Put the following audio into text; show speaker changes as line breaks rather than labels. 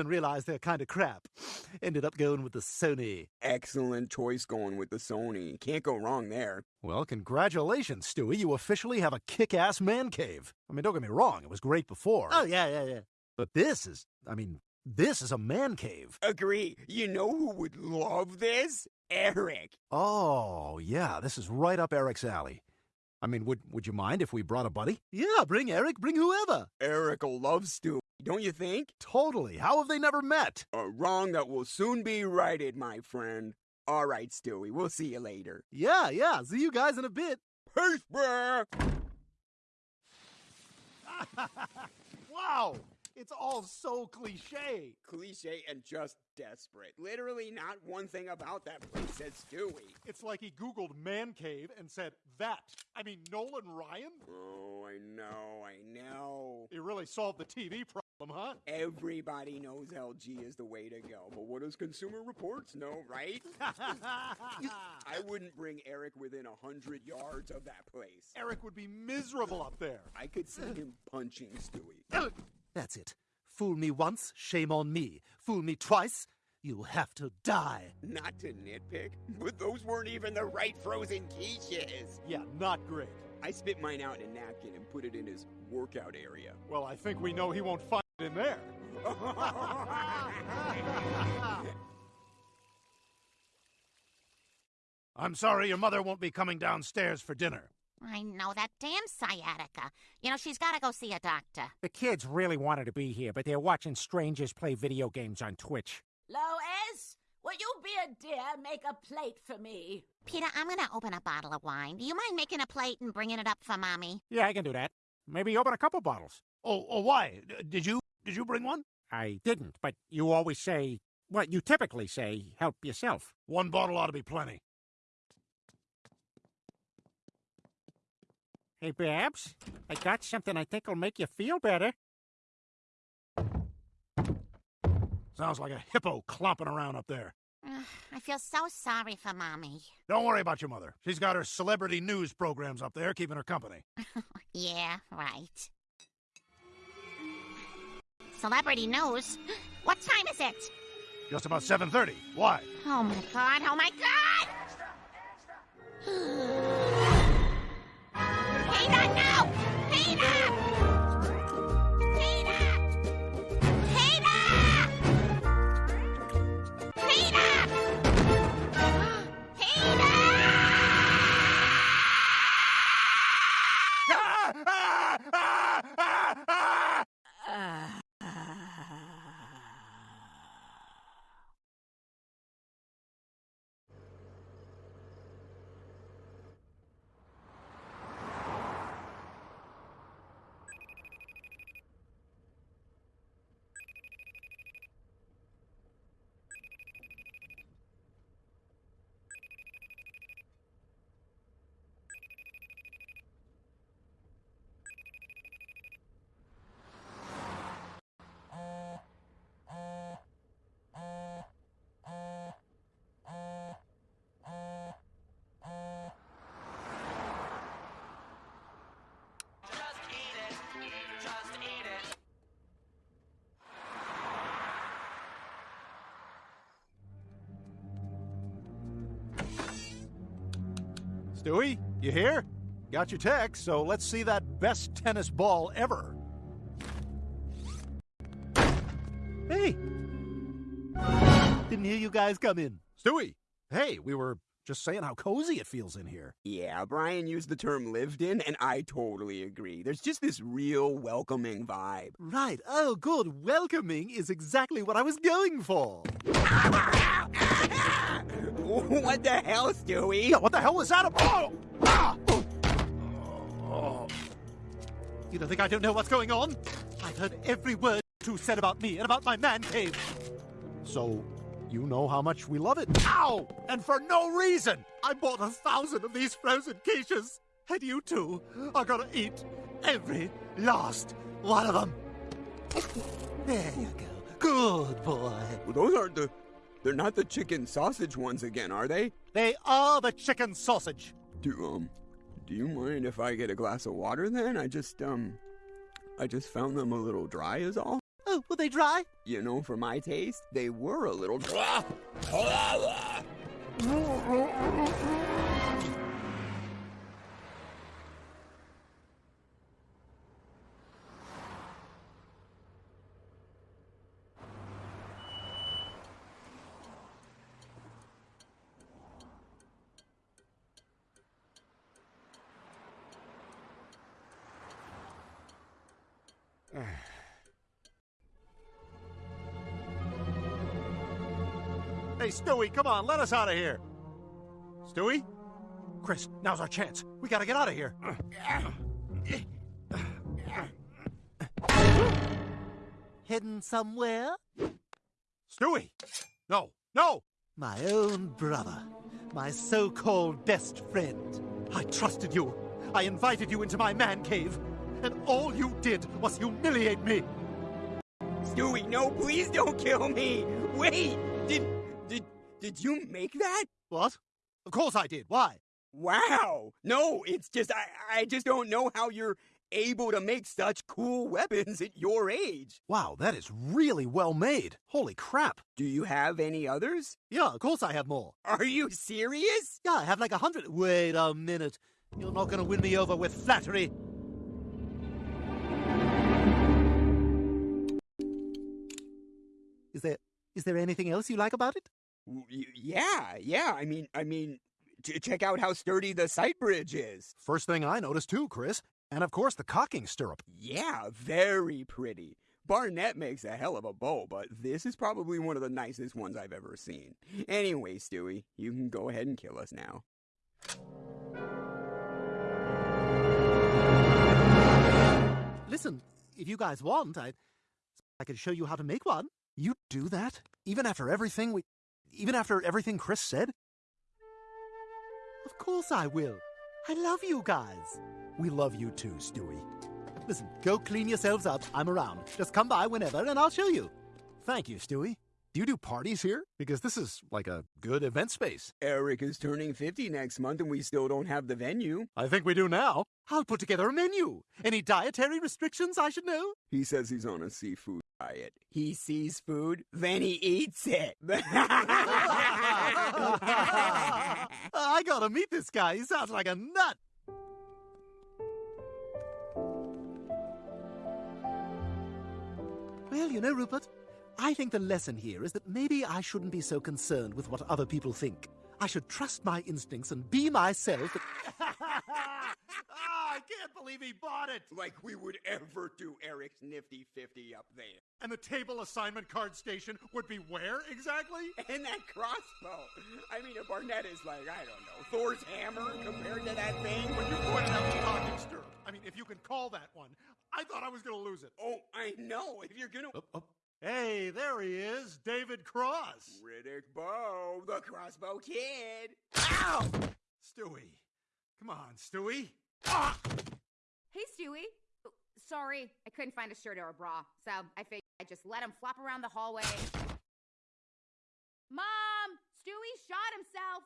and realized they're kind of crap. Ended up going with the Sony.
Excellent choice going with the Sony. Can't go wrong there.
Well, congratulations, Stewie. You officially have a kick ass man cave. I mean, don't get me wrong, it was great before.
Oh, yeah, yeah, yeah.
But this is, I mean, this is a man cave.
Agree. You know who would love this? Eric.
Oh, yeah, this is right up Eric's alley. I mean, would would you mind if we brought a buddy?
Yeah, bring Eric, bring whoever.
Eric will love Stewie, don't you think?
Totally. How have they never met?
A wrong that will soon be righted, my friend. All right, Stewie, we'll see you later.
Yeah, yeah, see you guys in a bit.
Peace, bruh!
wow, it's all so cliche.
Cliche and just desperate. Literally, not one thing about that place says Stewie.
It's like he Googled man cave and said that. I mean, Nolan Ryan?
Oh, I know, I know.
He really solved the TV problem, huh?
Everybody knows LG is the way to go, but what does Consumer Reports know, right? I wouldn't bring Eric within a hundred yards of that place.
Eric would be miserable up there.
I could see him punching Stewie.
That's it. Fool me once, shame on me. Fool me twice, you have to die.
Not to nitpick, but those weren't even the right frozen quiches.
Yeah, not great.
I spit mine out in a napkin and put it in his workout area.
Well, I think we know he won't find in there.
I'm sorry your mother won't be coming downstairs for dinner.
I know that damn sciatica. You know, she's got to go see a doctor.
The kids really wanted to be here, but they're watching strangers play video games on Twitch.
Lois, will you be a dear and make a plate for me?
Peter, I'm going to open a bottle of wine. Do you mind making a plate and bringing it up for Mommy?
Yeah, I can do that. Maybe open a couple bottles.
Oh, oh why? D- Did you did you bring one?
I didn't, but you always say, well, you typically say, help yourself.
One bottle ought to be plenty.
Hey, Babs, I got something I think will make you feel better.
Sounds like a hippo clomping around up there.
Ugh, I feel so sorry for Mommy.
Don't worry about your mother. She's got her celebrity news programs up there keeping her company.
Yeah, right. Celebrity news? What time is it?
Just about 7:30. Why?
Oh my god, oh my god!
Stewie, you here? Got your text, so let's see that best tennis ball ever. Hey! Didn't hear you guys come in. Stewie! Hey, we were just saying how cozy it feels in here.
Yeah, Brian used the term lived in, and I totally agree. There's just this real welcoming vibe.
Right. Oh, good. Welcoming is exactly what I was going for.
what the hell, Stewie?
Yeah, what the hell was that? Oh! Ah!
Oh. You don't think I don't know what's going on? I've heard every word you said about me and about my man cave.
So, you know how much we love it.
Ow! And for no reason! I bought a thousand of these frozen quiches. And you two are gonna eat every last one of them. There you go. Good boy.
Well, those aren't the. They're not the chicken sausage ones again, are they?
They are the chicken sausage.
Do um, do you mind if I get a glass of water then? I just um, I just found them a little dry, is all.
Oh, were they dry?
You know, for my taste, they were a little.
Hey, Stewie, come on, let us out of here. Stewie? Chris, now's our chance. We gotta get out of here.
Hidden somewhere?
Stewie! No, no!
My own brother. My so called best friend. I trusted you. I invited you into my man cave. And all you did was humiliate me.
Stewie, no, please don't kill me. Wait, did did did you make that?
What? Of course I did. Why?
Wow. No, it's just I I just don't know how you're able to make such cool weapons at your age.
Wow, that is really well made. Holy crap.
Do you have any others?
Yeah, of course I have more.
Are you serious?
Yeah, I have like a hundred. Wait a minute. You're not gonna win me over with flattery. Is there is there anything else you like about it?
Yeah, yeah. I mean, I mean, check out how sturdy the sight bridge is.
First thing I noticed, too, Chris. And of course, the cocking stirrup.
Yeah, very pretty. Barnett makes a hell of a bow, but this is probably one of the nicest ones I've ever seen. Anyway, Stewie, you can go ahead and kill us now.
Listen, if you guys want, I I could show you how to make one.
You do that? Even after everything we. Even after everything Chris said?
Of course I will. I love you guys.
We love you too, Stewie.
Listen, go clean yourselves up. I'm around. Just come by whenever and I'll show you.
Thank you, Stewie. Do you do parties here? Because this is like a good event space.
Eric is turning 50 next month and we still don't have the venue.
I think we do now.
I'll put together a menu. Any dietary restrictions I should know?
He says he's on a seafood diet. He sees food, then he eats it.
I gotta meet this guy. He sounds like a nut. Well, you know, Rupert, I think the lesson here is that maybe I shouldn't be so concerned with what other people think. I should trust my instincts and be myself.
He bought it.
like we would ever do Eric's nifty 50 up there.
And the table assignment card station would be where exactly?
And that crossbow. I mean, if Barnett is like, I don't know, Thor's hammer compared to that thing.
When you pointed out the cocking stirrup. I mean, if you can call that one. I thought I was going to lose it.
Oh, I know. If you're gonna.
Up, up. Hey, there he is, David Cross.
Riddick Bowe, the crossbow kid.
Ow! Stewie. Come on, Stewie. Ah!
Hey, Stewie. Sorry, I couldn't find a shirt or a bra, so I figured I'd just let him flop around the hallway. Mom! Stewie shot himself!